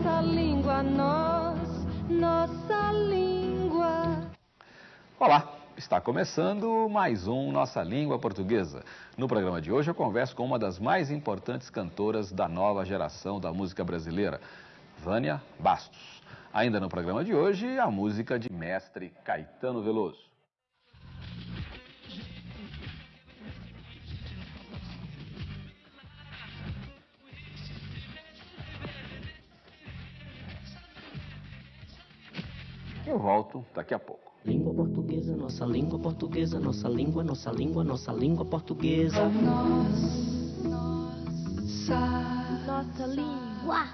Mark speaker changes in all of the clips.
Speaker 1: nossa língua, nós, nossa língua.
Speaker 2: Olá, está começando mais um Nossa Língua Portuguesa. No programa de hoje eu converso com uma das mais importantes cantoras da nova geração da música brasileira, Vânia Bastos. Ainda no programa de hoje, a música de mestre Caetano Veloso. Eu volto daqui a pouco.
Speaker 3: Língua portuguesa, nossa língua portuguesa, nossa língua, nossa língua, nossa língua portuguesa.
Speaker 1: Nossa língua.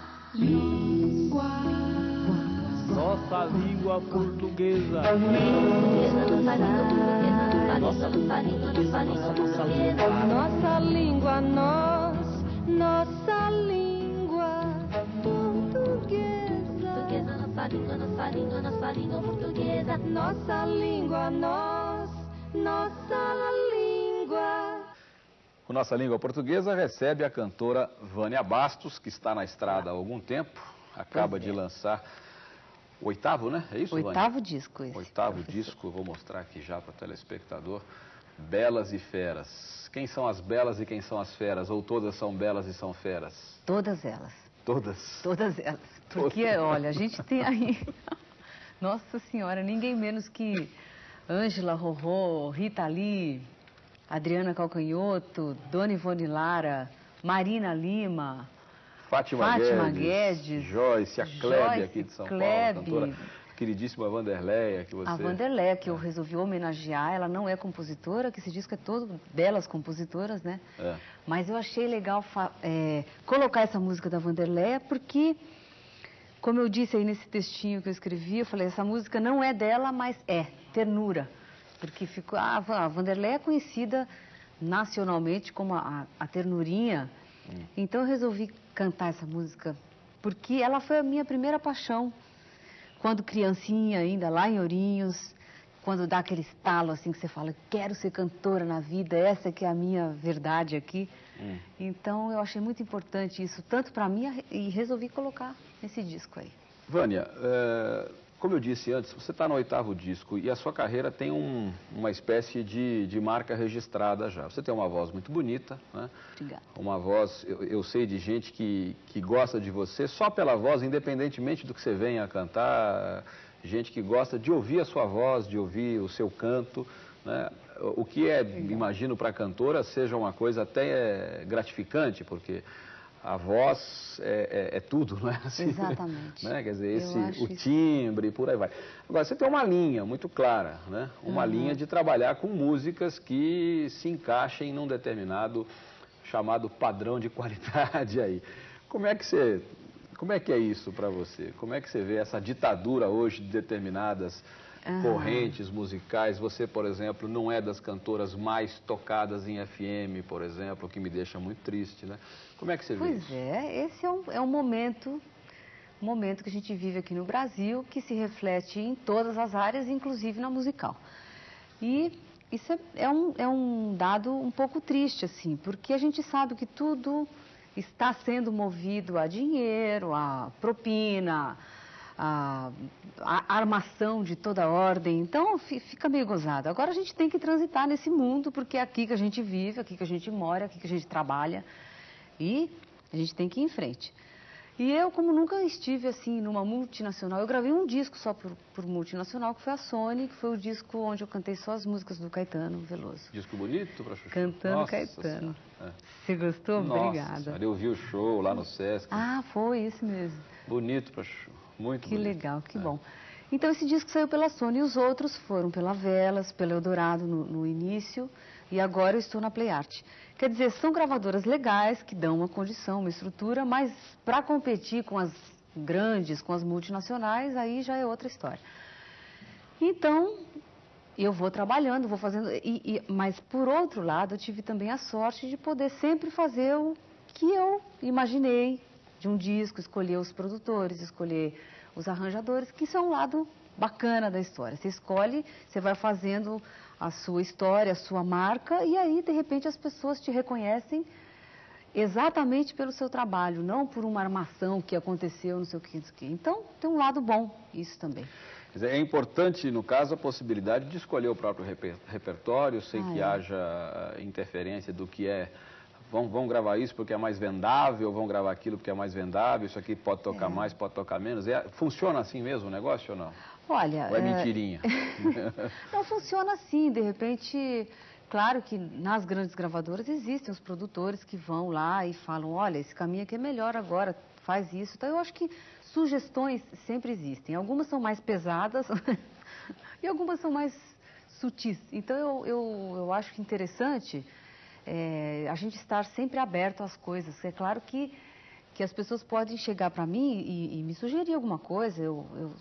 Speaker 4: Nossa língua portuguesa.
Speaker 1: Nossa língua, nós, nossa língua
Speaker 5: Nossa língua, nossa língua, nossa língua portuguesa.
Speaker 1: Nossa língua, nós, nossa língua.
Speaker 2: O Nossa Língua Portuguesa recebe a cantora Vânia Bastos, que está na estrada há algum tempo, acaba de lançar o oitavo, né? É isso, Vânia?
Speaker 6: Oitavo disco esse.
Speaker 2: Oitavo disco, vou mostrar aqui já para o telespectador. Belas e Feras. Quem são as belas e quem são as feras? Ou todas são belas e são feras?
Speaker 6: Todas elas.
Speaker 2: Todas.
Speaker 6: Todas elas. Porque, olha, a gente tem aí. Nossa Senhora, ninguém menos que Ângela Rorô, Rita Lee, Adriana Calcanhoto, Dona Ivone Lara, Marina Lima,
Speaker 2: Fátima,
Speaker 6: Fátima
Speaker 2: Guedes,
Speaker 6: Guedes,
Speaker 2: Joyce, a Klebe
Speaker 6: Joyce,
Speaker 2: aqui de São
Speaker 6: Klebe.
Speaker 2: Paulo, cantora queridíssima Vanderleia, que você...
Speaker 6: a Vanderlé, que eu resolvi homenagear. Ela não é compositora, que esse disco é todo belas compositoras, né?
Speaker 2: É.
Speaker 6: Mas eu achei legal é, colocar essa música da Vanderlé, porque, como eu disse aí nesse textinho que eu escrevi, eu falei, essa música não é dela, mas é ternura. Porque ficou, a Va- a Vanderlé é conhecida nacionalmente como a, a ternurinha. Então eu resolvi cantar essa música, porque ela foi a minha primeira paixão. Quando criancinha ainda, lá em Ourinhos, quando dá aquele estalo assim que você fala, quero ser cantora na vida, essa que é a minha verdade aqui.
Speaker 2: Hum.
Speaker 6: Então eu achei muito importante isso, tanto para mim e resolvi colocar esse disco aí.
Speaker 2: Vânia, é, como eu disse antes, você está no oitavo disco e a sua carreira tem um- uma espécie de, de marca registrada já. Você tem uma voz muito bonita, né?
Speaker 6: Obrigada.
Speaker 2: Uma voz, eu, eu sei de gente que, que gosta de você só pela voz, independentemente do que você venha a cantar, gente que gosta de ouvir a sua voz, de ouvir o seu canto, né? O que é, imagino, para a cantora seja uma coisa até gratificante, porque a voz é, é- é tudo, não é? Assim,
Speaker 6: Exatamente.
Speaker 2: né? Quer dizer, esse, o
Speaker 6: isso.
Speaker 2: timbre, por aí vai. Agora, você tem uma linha muito clara, né? Uma
Speaker 6: Uhum.
Speaker 2: linha de trabalhar com músicas que se encaixem num determinado chamado padrão de qualidade aí. Como é que você, como é que é isso para você? Como é que você vê essa ditadura hoje de determinadas
Speaker 6: Aham.
Speaker 2: correntes musicais? Você, por exemplo, não é das cantoras mais tocadas em FM, por exemplo, o que me deixa muito triste, né? Como é que você vê
Speaker 6: Pois
Speaker 2: isso?
Speaker 6: é, esse é um, é um momento, momento que a gente vive aqui no Brasil, que se reflete em todas as áreas, inclusive na musical. E isso é, é um, é um dado um pouco triste, assim, porque a gente sabe que tudo está sendo movido a dinheiro, a propina, a, a armação de toda ordem. Então fi- fica meio gozado. Agora a gente tem que transitar nesse mundo, porque é aqui que a gente vive, aqui que a gente mora, aqui que a gente trabalha. E a gente tem que ir em frente. E eu, como nunca estive assim numa multinacional, eu gravei um disco só por, por multinacional, que foi a Sony, que foi o disco onde eu cantei só as músicas do Caetano Veloso.
Speaker 2: Disco bonito para Chuchu?
Speaker 6: Cantando
Speaker 2: Nossa
Speaker 6: Caetano.
Speaker 2: Senhora.
Speaker 6: Você gostou?
Speaker 2: É. Nossa
Speaker 6: Obrigada.
Speaker 2: Senhora, eu vi o show lá no Sesc.
Speaker 6: Ah, foi isso mesmo.
Speaker 2: Bonito para Chuchu. Muito
Speaker 6: Que
Speaker 2: bonito.
Speaker 6: legal, que
Speaker 2: É.
Speaker 6: bom. Então esse disco saiu pela Sony e os outros foram pela Velas, pela Eldorado no, no início e agora eu estou na Play Art. Quer dizer, são gravadoras legais que dão uma condição, uma estrutura, mas para competir com as grandes, com as multinacionais, aí já é outra história. Então, eu vou trabalhando, vou fazendo, e- e- mas por outro lado, eu tive também a sorte de poder sempre fazer o que eu imaginei de um disco, escolher os produtores, escolher os arranjadores, que isso é um lado bacana da história. Você escolhe, você vai fazendo a sua história, a sua marca, e aí, de repente, as pessoas te reconhecem exatamente pelo seu trabalho, não por uma armação que aconteceu, não sei o que, não sei o que. Então, tem um lado bom isso também.
Speaker 2: É importante, no caso, a possibilidade de escolher o próprio reper- repertório, sem
Speaker 6: Ah,
Speaker 2: que
Speaker 6: é.
Speaker 2: haja ah, interferência do que é. Vão, vão gravar isso porque é mais vendável, vão gravar aquilo porque é mais vendável, isso aqui pode tocar mais, pode tocar menos. É- funciona assim mesmo o negócio ou não?
Speaker 6: Olha,
Speaker 2: Ou é
Speaker 6: é,
Speaker 2: mentirinha?
Speaker 6: Não funciona assim, de repente, claro que nas grandes gravadoras existem os produtores que vão lá e falam, olha, esse caminho aqui é melhor agora, faz isso. Então eu acho que sugestões sempre existem. Algumas são mais pesadas e algumas são mais sutis. Então eu, eu, eu acho que interessante é, a gente estar sempre aberto às coisas. É claro que, que as pessoas podem chegar para mim e, e me sugerir alguma coisa, eu, eu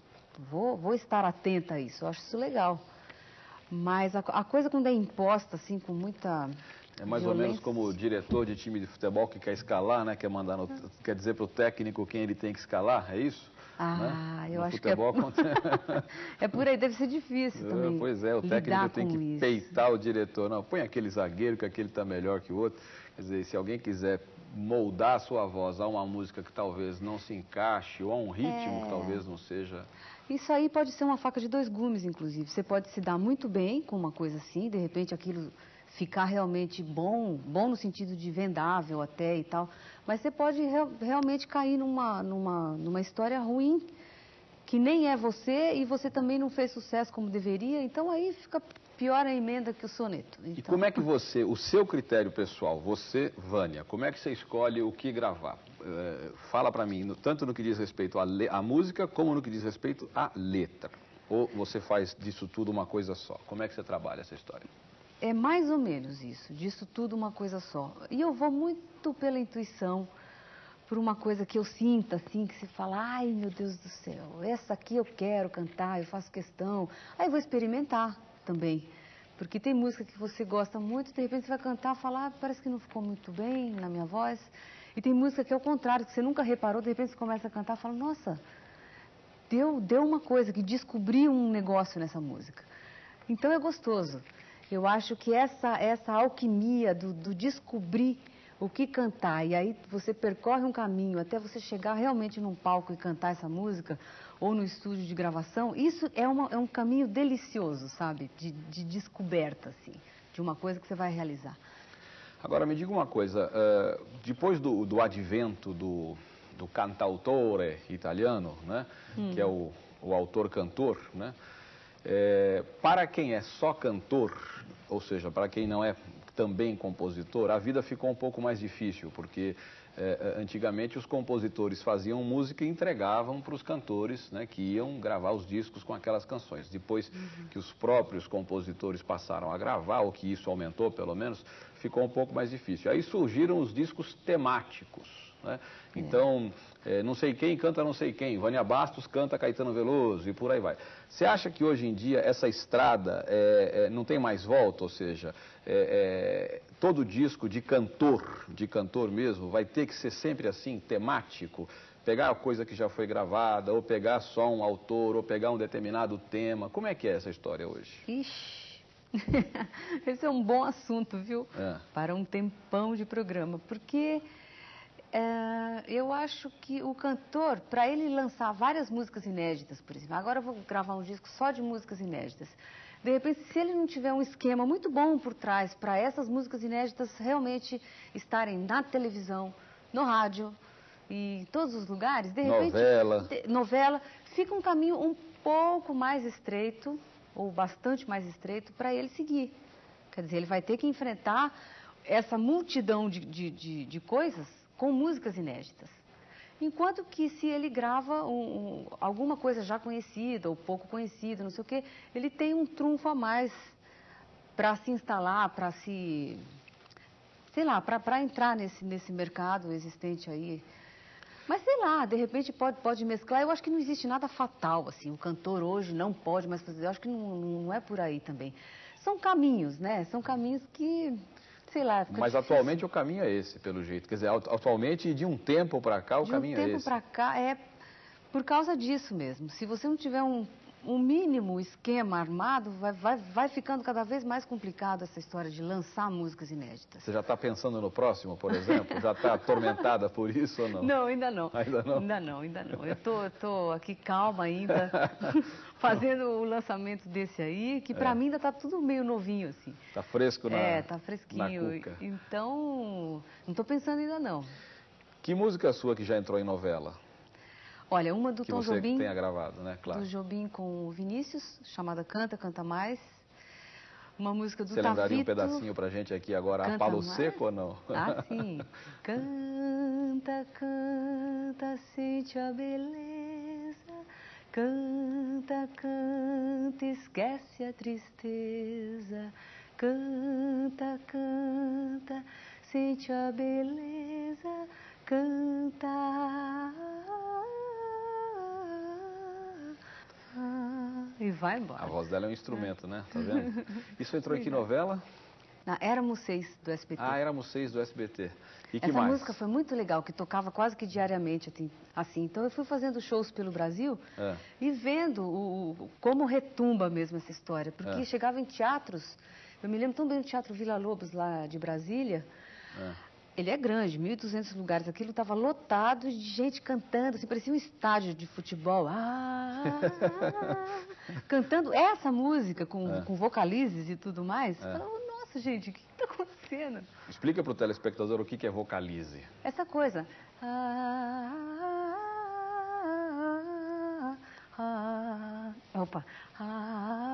Speaker 6: vou, vou estar atenta a isso, eu acho isso legal. Mas a, a coisa quando é imposta, assim, com muita.
Speaker 2: É mais ou menos
Speaker 6: violência,
Speaker 2: como o diretor de time de futebol que quer escalar, né? Quer, mandar no- quer dizer para o técnico quem ele tem que escalar, é isso?
Speaker 6: Ah,
Speaker 2: né?
Speaker 6: eu
Speaker 2: No
Speaker 6: acho que é-
Speaker 2: acontece-
Speaker 6: É por aí, deve ser difícil também.
Speaker 2: Pois é, o técnico tem que
Speaker 6: isso.
Speaker 2: peitar o diretor. Não, põe aquele zagueiro que aquele está melhor que o outro. Quer dizer, se alguém quiser moldar a sua voz a uma música que talvez não se encaixe ou a um ritmo que
Speaker 6: É.
Speaker 2: talvez não seja...
Speaker 6: Isso aí pode ser uma faca de dois gumes, inclusive. Você pode se dar muito bem com uma coisa assim, de repente aquilo ficar realmente bom, bom no sentido de vendável até e tal. Mas você pode real- realmente cair numa, numa, numa história ruim, que nem é você e você também não fez sucesso como deveria. Então aí fica pior a emenda que o soneto.
Speaker 2: E
Speaker 6: Então,
Speaker 2: como é que você, o seu critério pessoal, você, Vânia, como é que você escolhe o que gravar? Eh, fala para mim, no- tanto no que diz respeito à música, como no que diz respeito à letra. Ou você faz disso tudo uma coisa só? Como é que você trabalha essa história?
Speaker 6: É mais ou menos isso, disso tudo uma coisa só. E eu vou muito pela intuição, por uma coisa que eu sinta, assim, que se fala, ai meu Deus do céu, essa aqui eu quero cantar, eu faço questão. Aí eu vou experimentar também. Porque tem música que você gosta muito, de repente você vai cantar, falar, ah, parece que não ficou muito bem na minha voz. E tem música que é o contrário, que você nunca reparou, de repente você começa a cantar fala, nossa, deu, deu uma coisa, que descobri um negócio nessa música. Então é gostoso. Eu acho que essa, essa alquimia do, do descobrir o que cantar, e aí você percorre um caminho até você chegar realmente num palco e cantar essa música, ou no estúdio de gravação, isso é, uma, é um caminho delicioso, sabe? De, de descoberta, assim, de uma coisa que você vai realizar.
Speaker 2: Agora, me diga uma coisa, eh, depois do, do advento do, do cantautore italiano, né, que é o, o autor-cantor, né, eh, para quem é só cantor, ou seja, para quem não é também compositor, a vida ficou um pouco mais difícil, porque eh, antigamente os compositores faziam música e entregavam para os cantores né, que iam gravar os discos com aquelas canções. Depois que os próprios compositores passaram a gravar, ou que isso aumentou pelo menos, ficou um pouco mais difícil. Aí surgiram os discos temáticos. né? Então, eh, não sei quem canta não sei quem, Vânia Bastos canta Caetano Veloso e por aí vai. Você acha que hoje em dia essa estrada eh, eh, não tem mais volta? Ou seja, eh, eh, todo disco de cantor, de cantor mesmo, vai ter que ser sempre assim, temático? Pegar a coisa que já foi gravada, ou pegar só um autor, ou pegar um determinado tema. Como é que é essa história hoje?
Speaker 6: Ixi, esse é um bom assunto, viu?
Speaker 2: É.
Speaker 6: Para um tempão de programa, porque é, eu acho que o cantor, para ele lançar várias músicas inéditas, por exemplo, agora eu vou gravar um disco só de músicas inéditas. De repente, se ele não tiver um esquema muito bom por trás para essas músicas inéditas realmente estarem na televisão, no rádio e em todos os lugares, de repente.
Speaker 2: Novela.
Speaker 6: novela, fica um caminho um pouco mais estreito, ou bastante mais estreito, para ele seguir. Quer dizer, ele vai ter que enfrentar essa multidão de, de, de, de coisas com músicas inéditas. Enquanto que se ele grava um- um- alguma coisa já conhecida ou pouco conhecida, não sei o quê, ele tem um trunfo a mais para se instalar, para se. sei lá, para entrar nesse, nesse mercado existente aí. Mas sei lá, de repente pode, pode mesclar. Eu acho que não existe nada fatal, assim. O cantor hoje não pode mais fazer. Eu acho que não, não é por aí também. São caminhos, né? São caminhos que, sei lá.
Speaker 2: Mas
Speaker 6: difícil.
Speaker 2: atualmente o caminho é esse, pelo jeito. Quer dizer, atu- atualmente, de um tempo para cá, o
Speaker 6: de um
Speaker 2: caminho é
Speaker 6: tempo
Speaker 2: esse.
Speaker 6: para cá é por causa disso mesmo. Se você não tiver um, um mínimo esquema armado, vai, vai, vai ficando cada vez mais complicado essa história de lançar músicas inéditas.
Speaker 2: Você já está pensando no próximo, por exemplo? Já está atormentada por isso ou não?
Speaker 6: Não, ainda não.
Speaker 2: Ainda não?
Speaker 6: Ainda não, ainda não. Eu tô, tô aqui calma ainda, fazendo o lançamento desse aí, que pra
Speaker 2: É.
Speaker 6: mim ainda tá tudo meio novinho, assim.
Speaker 2: Está fresco na
Speaker 6: é, tá
Speaker 2: na
Speaker 6: fresquinho. Então, não tô pensando ainda não.
Speaker 2: Que música sua que já entrou em novela?
Speaker 6: Olha, uma do
Speaker 2: que
Speaker 6: Tom
Speaker 2: você
Speaker 6: Jobim,
Speaker 2: tenha gravado, né? Claro.
Speaker 6: do Jobim com o Vinícius, chamada Canta, Canta Mais. Uma música do
Speaker 2: Você lembraria um pedacinho pra gente aqui agora, a
Speaker 6: Canta
Speaker 2: palo
Speaker 6: mais?
Speaker 2: seco ou não?
Speaker 6: Ah, sim. Canta, canta, sente a beleza. Canta, canta, esquece a tristeza. Canta, canta, sente a beleza. Canta. Vai
Speaker 2: A
Speaker 6: embora.
Speaker 2: voz dela é um instrumento, né? Tá vendo? Isso entrou em que novela?
Speaker 6: Na Éramos Seis do SBT.
Speaker 2: Ah, éramos seis do SBT. E que
Speaker 6: Essa
Speaker 2: mais?
Speaker 6: música foi muito legal, que tocava quase que diariamente, assim, assim. Então eu fui fazendo shows pelo Brasil
Speaker 2: É.
Speaker 6: e vendo o, o- como retumba mesmo essa história. Porque
Speaker 2: É.
Speaker 6: chegava em teatros, eu me lembro tão bem do Teatro Vila Lobos, lá de Brasília.
Speaker 2: É.
Speaker 6: Ele é grande, 1.200 lugares. Aquilo estava lotado de gente cantando, assim, parecia um estádio de futebol. Ah, cantando essa música com,
Speaker 2: É.
Speaker 6: com vocalizes e tudo mais.
Speaker 2: É.
Speaker 6: Falava, Nossa, gente, o que está acontecendo?
Speaker 2: Explica pro telespectador o que que é vocalize.
Speaker 6: Essa coisa. Ah, ah, ah, opa. Ah,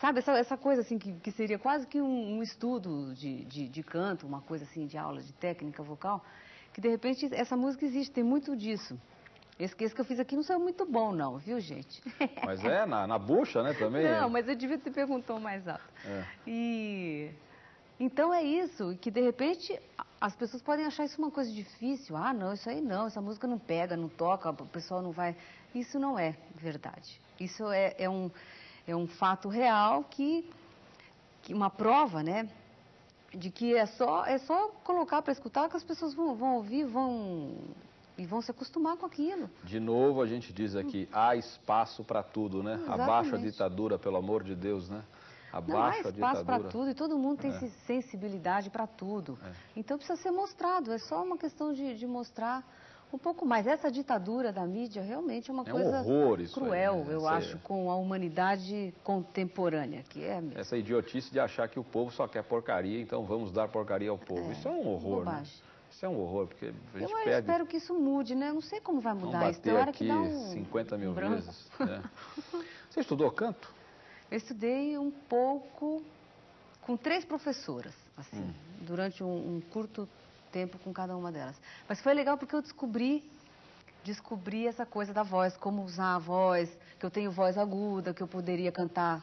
Speaker 6: sabe, essa, essa coisa assim que, que seria quase que um, um estudo de, de, de canto, uma coisa assim de aula de técnica vocal, que de repente essa música existe, tem muito disso. Esse, esse que eu fiz aqui não saiu muito bom, não, viu, gente?
Speaker 2: Mas é na, na bucha, né, também?
Speaker 6: Não, mas eu devia ter perguntado mais alto.
Speaker 2: É.
Speaker 6: E então é isso, que de repente as pessoas podem achar isso uma coisa difícil. Ah, não, isso aí não, essa música não pega, não toca, o pessoal não vai. Isso não é verdade. Isso é, é um, é um fato real que, que uma prova, né? De que é só, é só colocar para escutar que as pessoas vão, vão ouvir, vão e vão se acostumar com aquilo.
Speaker 2: De novo, a gente diz aqui, há espaço para tudo, né?
Speaker 6: Exatamente.
Speaker 2: Abaixo a ditadura, pelo amor de Deus, né?
Speaker 6: Não há espaço para tudo e todo mundo tem
Speaker 2: É.
Speaker 6: se- sensibilidade para tudo.
Speaker 2: É.
Speaker 6: Então precisa ser mostrado, é só uma questão de, de mostrar um pouco mais. Essa ditadura da mídia realmente é uma
Speaker 2: É um
Speaker 6: coisa
Speaker 2: horror isso aí,
Speaker 6: cruel,
Speaker 2: né?
Speaker 6: eu
Speaker 2: Essa-
Speaker 6: acho, com a humanidade contemporânea, que é mesmo.
Speaker 2: Essa idiotice de achar que o povo só quer porcaria, então vamos dar porcaria ao povo.
Speaker 6: É,
Speaker 2: Isso é um horror, né? Isso é um horror, porque a gente
Speaker 6: Eu
Speaker 2: perde...
Speaker 6: espero que isso mude, né? Eu não sei como vai mudar isso. Tem hora que
Speaker 2: aqui
Speaker 6: dá um
Speaker 2: 50 mil
Speaker 6: um branco.
Speaker 2: vezes. né? Você estudou canto?
Speaker 6: Eu estudei um pouco com três professoras, assim,
Speaker 2: Hum.
Speaker 6: durante um, um curto tempo com cada uma delas. Mas foi legal porque eu descobri, descobri essa coisa da voz, como usar a voz, que eu tenho voz aguda, que eu poderia cantar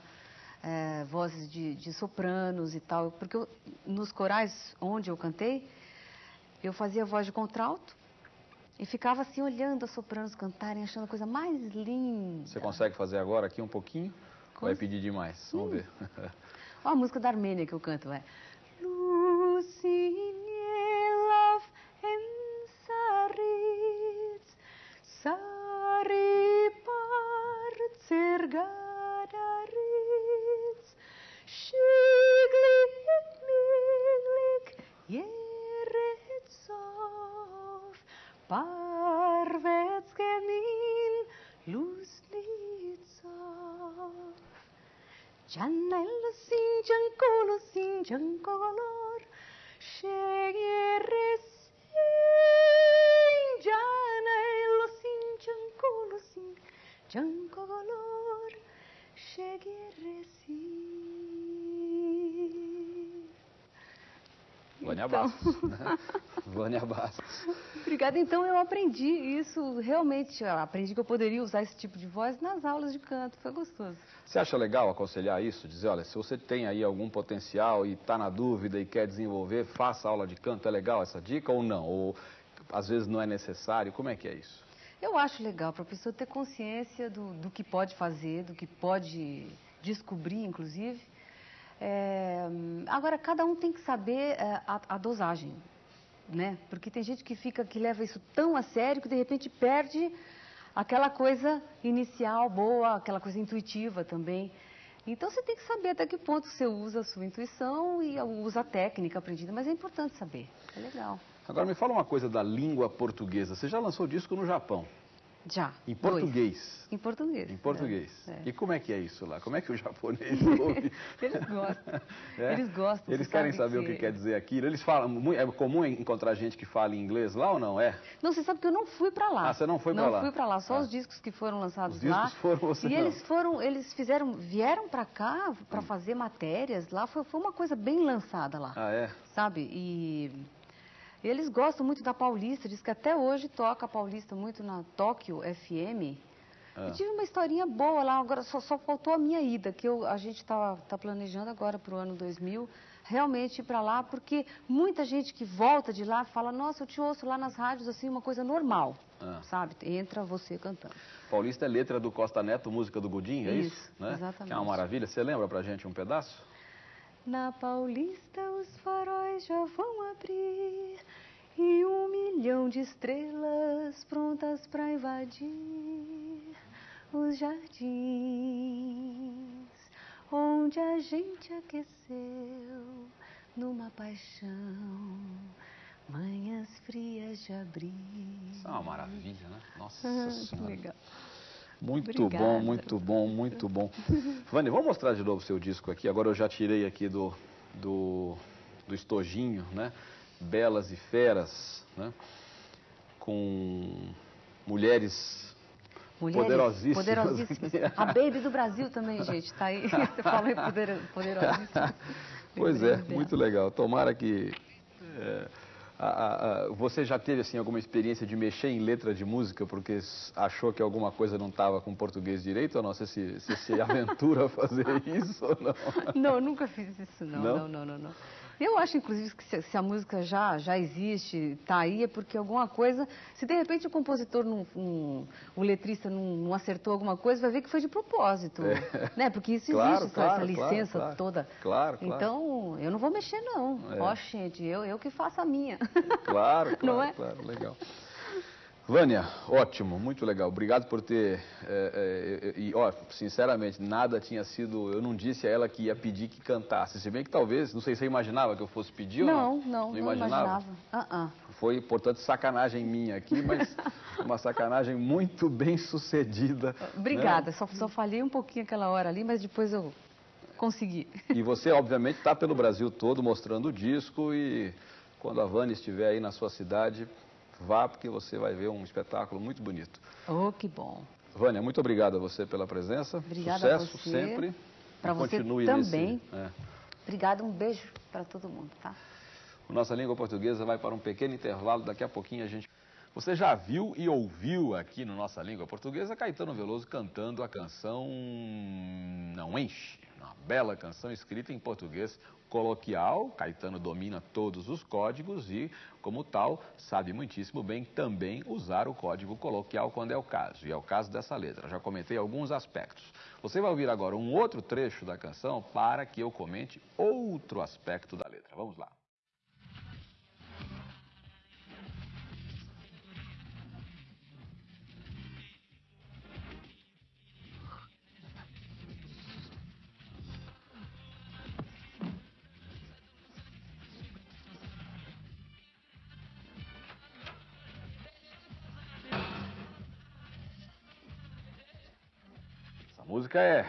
Speaker 6: eh, vozes de, de sopranos e tal. Porque eu- nos corais onde eu cantei, eu fazia voz de contralto e ficava assim olhando as sopranos cantarem, achando a coisa mais linda.
Speaker 2: Você consegue fazer agora aqui um pouquinho? Ou Vai
Speaker 6: Cons-
Speaker 2: pedir demais? Vamos ver.
Speaker 6: Ó a música da Armênia que eu canto, é.
Speaker 2: Vânia
Speaker 6: Então.
Speaker 2: Bastos. Né? Vânia Bastos.
Speaker 6: Obrigada. Então eu aprendi isso realmente. Eu aprendi que eu poderia usar esse tipo de voz nas aulas de canto. Foi gostoso.
Speaker 2: Você acha legal aconselhar isso? Dizer, olha, se você tem aí algum potencial e está na dúvida e quer desenvolver, faça aula de canto. É legal essa dica ou não? Ou às vezes não é necessário? Como é que é isso?
Speaker 6: Eu acho legal para a pessoa ter consciência do, do que pode fazer, do que pode descobrir, inclusive. É, agora, cada um tem que saber é, a, a dosagem, né? Porque tem gente que fica, que leva isso tão a sério que de repente perde aquela coisa inicial boa, aquela coisa intuitiva também. Então você tem que saber até que ponto você usa a sua intuição e usa a técnica aprendida, mas é importante saber. É legal.
Speaker 2: Agora me fala uma coisa da língua portuguesa. Você já lançou disco no Japão,
Speaker 6: Já.
Speaker 2: em
Speaker 6: dois.
Speaker 2: português.
Speaker 6: Em português.
Speaker 2: Em português.
Speaker 6: É.
Speaker 2: E como é que é isso lá? Como é que o japonês ouve?
Speaker 6: Eles gostam.
Speaker 2: É?
Speaker 6: Eles gostam.
Speaker 2: Eles querem
Speaker 6: sabe
Speaker 2: saber o que quer dizer aquilo. Eles falam, é comum encontrar gente que fala inglês lá ou não? É?
Speaker 6: Não, você sabe que eu não fui pra lá.
Speaker 2: Ah, você não foi pra
Speaker 6: não
Speaker 2: lá?
Speaker 6: fui pra lá, só
Speaker 2: Ah.
Speaker 6: os discos que foram lançados
Speaker 2: Os discos
Speaker 6: lá.
Speaker 2: foram, você
Speaker 6: E
Speaker 2: não.
Speaker 6: eles foram, eles fizeram, vieram pra cá
Speaker 2: Hum.
Speaker 6: pra fazer matérias lá, foi, foi uma coisa bem lançada lá,
Speaker 2: Ah, é?
Speaker 6: sabe? E eles gostam muito da Paulista, diz que até hoje toca a Paulista muito na Tóquio FM.
Speaker 2: Ah.
Speaker 6: Eu tive uma historinha boa lá, agora só, só faltou a minha ida, que eu, a gente está tá planejando agora para o ano 2000, realmente ir para lá, porque muita gente que volta de lá fala, nossa, eu te ouço lá nas rádios, assim, uma coisa normal,
Speaker 2: Ah.
Speaker 6: sabe? Entra você cantando.
Speaker 2: Paulista é letra do Costa Neto, música do Godinho, é isso?
Speaker 6: Isso,
Speaker 2: né?
Speaker 6: exatamente.
Speaker 2: Que é uma maravilha. Você lembra pra gente um pedaço?
Speaker 6: Na Paulista os faróis já vão abrir e um milhão de estrelas prontas para invadir os jardins onde a gente aqueceu numa paixão manhãs frias de abril.
Speaker 2: Isso é uma maravilha, né? Nossa
Speaker 6: Ah,
Speaker 2: Senhora.
Speaker 6: legal.
Speaker 2: Muito
Speaker 6: Obrigada.
Speaker 2: bom, muito bom, muito bom. Vânia, vamos mostrar de novo o seu disco aqui. Agora eu já tirei aqui do, do, do estojinho, né? Belas e Feras, né? Com mulheres,
Speaker 6: Mulheres
Speaker 2: Poderosíssimas.
Speaker 6: poderosíssimas. A Baby do Brasil também, gente, tá aí. Você falou em poder, poderosíssima.
Speaker 2: Pois é,
Speaker 6: dela.
Speaker 2: muito legal. Tomara que. é, a- a- você já teve assim alguma experiência de mexer em letra de música porque achou que alguma coisa não estava com português direito ou não? Você se, você se aventura a fazer isso ou não?
Speaker 6: Não, eu nunca fiz isso, não.
Speaker 2: Não?
Speaker 6: Não, não, não, não. Eu acho, inclusive, que se, se a música já, já existe, está aí, é porque alguma coisa. Se de repente o compositor, não, não- o letrista não, não acertou alguma coisa, vai ver que foi de propósito. Né? Porque isso
Speaker 2: É. Claro,
Speaker 6: existe, essa-
Speaker 2: claro,
Speaker 6: essa
Speaker 2: claro,
Speaker 6: licença toda.
Speaker 2: Claro, claro.
Speaker 6: Então, eu não vou mexer, não.
Speaker 2: É.
Speaker 6: Ó, gente, eu, eu que faço a minha.
Speaker 2: Claro, claro,
Speaker 6: Não é?
Speaker 2: claro, legal. Vânia, ótimo, muito legal. Obrigado por ter. é, é, e, ó, sinceramente, nada tinha sido. Eu não disse a ela que ia pedir que cantasse. Se bem que talvez, não sei se você imaginava que eu fosse pedir ou
Speaker 6: Não,
Speaker 2: não.
Speaker 6: não, não imaginava. Ah, ah.
Speaker 2: Foi, portanto, sacanagem minha aqui, mas uma sacanagem muito bem sucedida.
Speaker 6: Obrigada,
Speaker 2: né?
Speaker 6: só, só falhei um pouquinho aquela hora ali, mas depois eu consegui.
Speaker 2: E você, obviamente, está pelo Brasil todo mostrando o disco e quando a Vânia estiver aí na sua cidade, vá porque você vai ver um espetáculo muito bonito.
Speaker 6: Oh, que bom.
Speaker 2: Vânia, muito obrigado a você pela presença.
Speaker 6: Obrigada a
Speaker 2: Sucesso
Speaker 6: você.
Speaker 2: sempre.
Speaker 6: Pra
Speaker 2: E
Speaker 6: você
Speaker 2: continue
Speaker 6: também.
Speaker 2: Nesse, é.
Speaker 6: Obrigada, um beijo para todo mundo, tá?
Speaker 2: Nossa língua portuguesa vai para um pequeno intervalo, daqui a pouquinho a gente. Você já viu e ouviu aqui no Nossa Língua Portuguesa Caetano Veloso cantando a canção Não Enche, bela canção escrita em português coloquial. Caetano domina todos os códigos e, como tal, sabe muitíssimo bem também usar o código coloquial quando é o caso. E é o caso dessa letra. Já comentei alguns aspectos. Você vai ouvir agora um outro trecho da canção para que eu comente outro aspecto da letra. Vamos lá. Música é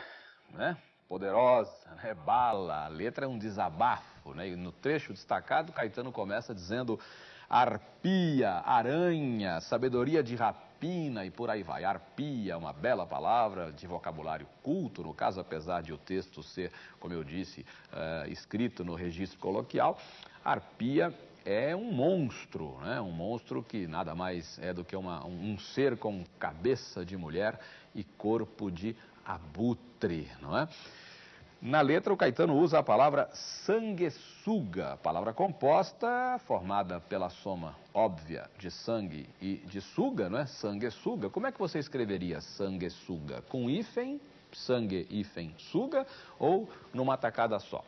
Speaker 2: né, poderosa, é bala, a letra é um desabafo. Né? E no trecho destacado, Caetano começa dizendo arpia, aranha, sabedoria de rapina e por aí vai. Arpia, uma bela palavra de vocabulário culto, no caso, apesar de o texto ser, como eu disse, eh, escrito no registro coloquial, arpia é um monstro, né? um monstro que nada mais é do que uma- um, um ser com cabeça de mulher e corpo de abutre, não é? Na letra, o Caetano usa a palavra sanguessuga, palavra composta, formada pela soma óbvia de sangue e de suga, não é? Sanguessuga. Como é que você escreveria sanguessuga? Com hífen, sangue, hífen, suga, ou numa tacada só?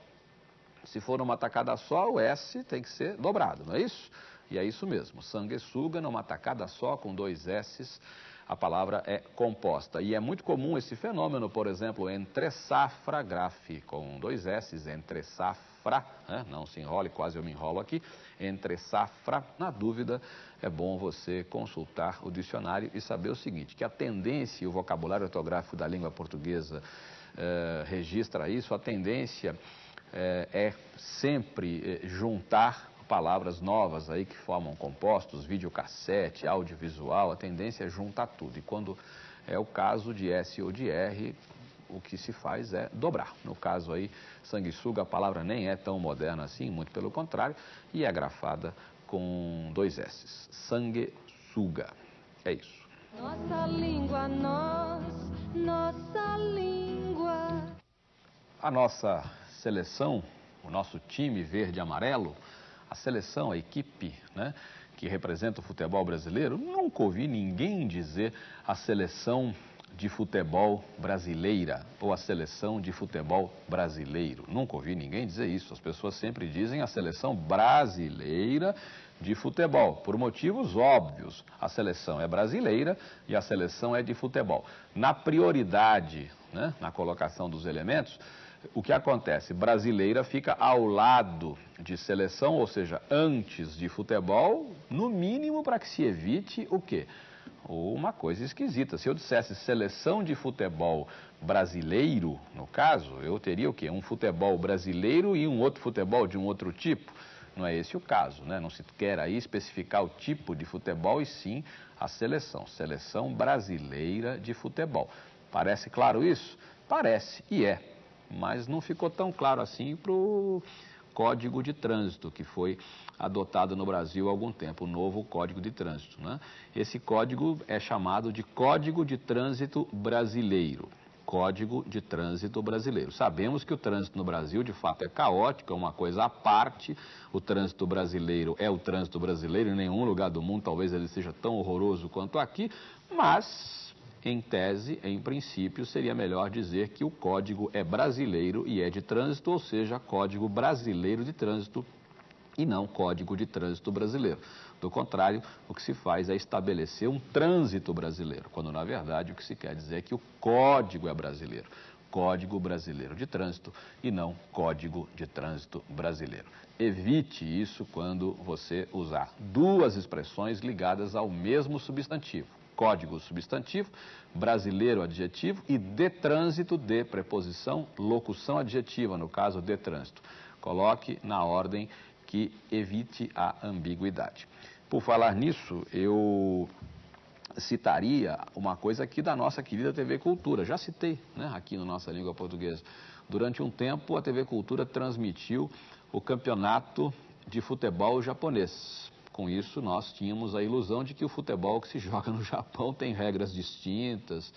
Speaker 2: Se for numa tacada só, o S tem que ser dobrado, não é isso? E é isso mesmo, sanguessuga numa tacada só, com dois S's, a palavra é composta. E é muito comum esse fenômeno, por exemplo, entre safra graf, com dois S's, entre safra, né? não se enrole, quase eu me enrolo aqui, entre safra. Na dúvida, é bom você consultar o dicionário e saber o seguinte, que a tendência e o vocabulário ortográfico da língua portuguesa eh, registra isso, a tendência eh, é sempre eh, juntar palavras novas aí que formam compostos, videocassete, audiovisual, a tendência é juntar tudo. E quando é o caso de S ou de R, o que se faz é dobrar. No caso aí, sanguessuga, a palavra nem é tão moderna assim, muito pelo contrário, e é grafada com dois S's. Sanguessuga. É isso.
Speaker 1: Nossa língua, nós, nossa língua.
Speaker 2: A nossa seleção, o nosso time verde e amarelo, a seleção, a equipe né, que representa o futebol brasileiro, nunca ouvi ninguém dizer a seleção de futebol brasileira ou a seleção de futebol brasileiro. Nunca ouvi ninguém dizer isso. As pessoas sempre dizem a seleção brasileira de futebol, por motivos óbvios. A seleção é brasileira e a seleção é de futebol. Na prioridade, né, na colocação dos elementos, o que acontece? Brasileira fica ao lado de seleção, ou seja, antes de futebol, no mínimo para que se evite o quê? Uma coisa esquisita. Se eu dissesse seleção de futebol brasileiro, no caso, eu teria o quê? Um futebol brasileiro e um outro futebol de um outro tipo. Não é esse o caso, né? Não se quer aí especificar o tipo de futebol e sim a seleção. Seleção brasileira de futebol. Parece claro isso? Parece, e é mas não ficou tão claro assim para o Código de Trânsito, que foi adotado no Brasil há algum tempo, o novo Código de Trânsito. Né? Esse código é chamado de Código de Trânsito Brasileiro. Código de Trânsito Brasileiro. Sabemos que o trânsito no Brasil, de fato, é caótico, é uma coisa à parte. O trânsito brasileiro é o trânsito brasileiro, em nenhum lugar do mundo talvez ele seja tão horroroso quanto aqui, mas em tese, em princípio, seria melhor dizer que o código é brasileiro e é de trânsito, ou seja, código brasileiro de trânsito e não código de trânsito brasileiro. Do contrário, o que se faz é estabelecer um trânsito brasileiro, quando na verdade o que se quer dizer é que o código é brasileiro. Código Brasileiro de Trânsito e não Código de Trânsito Brasileiro. Evite isso quando você usar duas expressões ligadas ao mesmo substantivo código substantivo, brasileiro adjetivo e de trânsito de preposição, locução adjetiva, no caso de trânsito. Coloque na ordem que evite a ambiguidade. Por falar nisso, eu citaria uma coisa aqui da nossa querida TV Cultura. Já citei né, aqui na nossa língua portuguesa. Durante um tempo, a TV Cultura transmitiu o campeonato de futebol japonês. Com isso, nós tínhamos a ilusão de que o futebol que se joga no Japão tem regras distintas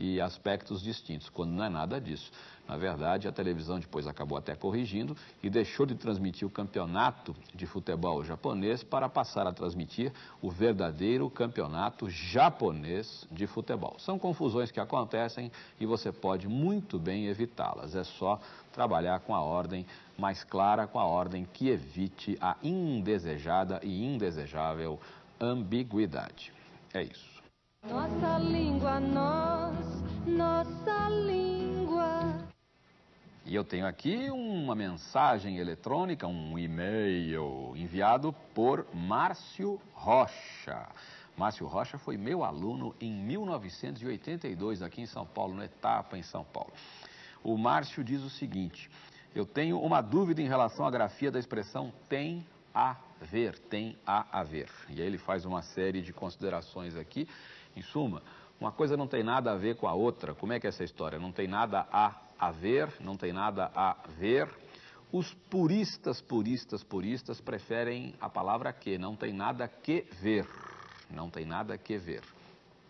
Speaker 2: e aspectos distintos, quando não é nada disso. Na verdade, a televisão depois acabou até corrigindo e deixou de transmitir o campeonato de futebol japonês para passar a transmitir o verdadeiro campeonato japonês de futebol. São confusões que acontecem e você pode muito bem evitá-las. É só trabalhar com a ordem mais clara, com a ordem que evite a indesejada e indesejável ambiguidade. É isso.
Speaker 1: Nossa língua, nós, nossa língua.
Speaker 2: E eu tenho aqui uma mensagem eletrônica, um e-mail enviado por Márcio Rocha. Márcio Rocha foi meu aluno em 1982 aqui em São Paulo, no Etapa em São Paulo. O Márcio diz o seguinte: eu tenho uma dúvida em relação à grafia da expressão tem a ver, tem a haver. E aí ele faz uma série de considerações aqui. Em suma, uma coisa não tem nada a ver com a outra. Como é que é essa história? Não tem nada a haver, não tem nada a ver. Os puristas, puristas, puristas preferem a palavra que, não tem nada que ver. Não tem nada que ver.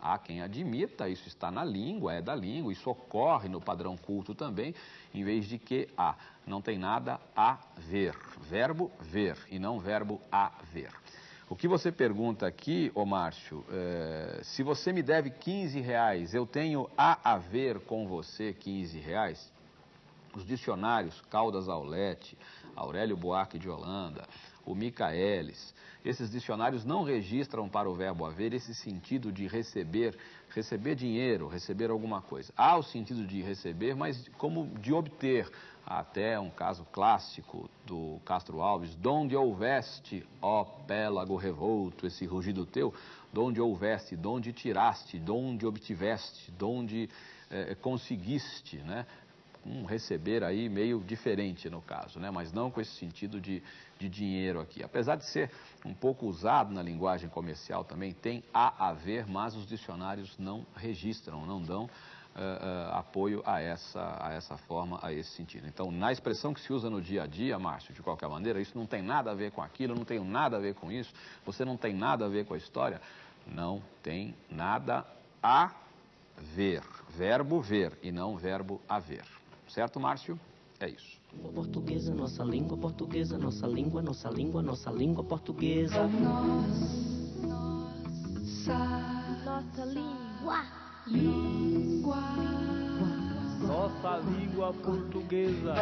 Speaker 2: Há quem admita, isso está na língua, é da língua, isso ocorre no padrão culto também, em vez de que há. Não tem nada a ver. Verbo ver e não verbo haver. O que você pergunta aqui, ô Márcio, é, se você me deve 15 reais, eu tenho a haver com você 15 reais? Os dicionários Caldas Aulete, Aurélio Buarque de Holanda, o Michaelis. Esses dicionários não registram para o verbo haver esse sentido de receber, receber dinheiro, receber alguma coisa. Há o sentido de receber, mas como de obter. Há até um caso clássico do Castro Alves, donde houveste, ó pélago revolto, esse rugido teu, donde houveste, donde tiraste, donde obtiveste, donde eh, conseguiste, né? Um receber aí meio diferente no caso, né? mas não com esse sentido de, de dinheiro aqui. Apesar de ser um pouco usado na linguagem comercial também, tem a haver, mas os dicionários não registram, não dão uh, uh, apoio a essa, a essa forma, a esse sentido. Então, na expressão que se usa no dia a dia, Márcio, de qualquer maneira, isso não tem nada a ver com aquilo, não tem nada a ver com isso, você não tem nada a ver com a história, não tem nada a ver. Verbo ver e não verbo haver. Certo, Márcio? É isso.
Speaker 3: Língua portuguesa, nossa língua portuguesa, nossa língua, nossa língua, nossa língua portuguesa.
Speaker 5: Nossa língua.
Speaker 4: Nossa língua. Portuguesa,
Speaker 5: nossa língua portuguesa,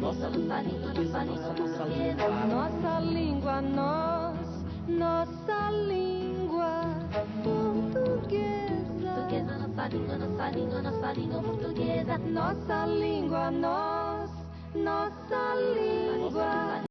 Speaker 5: nossa língua, nossa língua portuguesa.
Speaker 1: Nossa língua, nós, nossa língua
Speaker 5: língua, nossa língua, nossa língua portuguesa.
Speaker 1: Nossa língua, nós, nossa língua